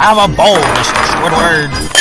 Have a bowl, Mr. Squidward.